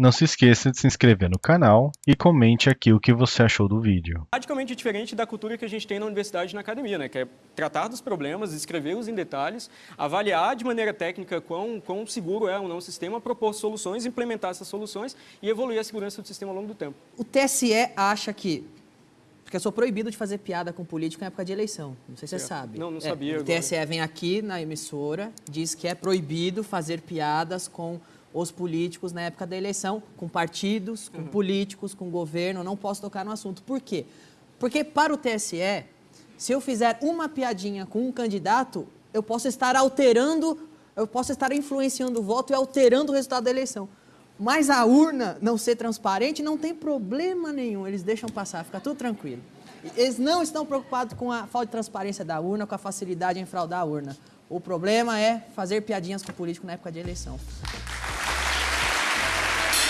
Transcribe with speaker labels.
Speaker 1: Não se esqueça de se inscrever no canal e comente aqui o que você achou do vídeo.
Speaker 2: Radicalmente diferente da cultura que a gente tem na universidade e na academia, né? que é tratar dos problemas, escrevê-los em detalhes, avaliar de maneira técnica quão, quão seguro é ou não o sistema, propor soluções, implementar essas soluções e evoluir a segurança do sistema ao longo do tempo.
Speaker 3: O TSE acha que porque eu sou proibido de fazer piada com político em época de eleição. Não sei se você sabe.
Speaker 2: Não, não
Speaker 3: é,
Speaker 2: sabia.
Speaker 3: O TSE vem aqui na emissora, diz que é proibido fazer piadas com os políticos na época da eleição, com partidos, com uhum. políticos, com governo, não posso tocar no assunto. Por quê? Porque para o TSE, se eu fizer uma piadinha com um candidato, eu posso estar alterando, eu posso estar influenciando o voto e alterando o resultado da eleição. Mas a urna não ser transparente não tem problema nenhum, eles deixam passar, fica tudo tranquilo. Eles não estão preocupados com a falta de transparência da urna, com a facilidade em fraudar a urna. O problema é fazer piadinhas com o político na época de eleição.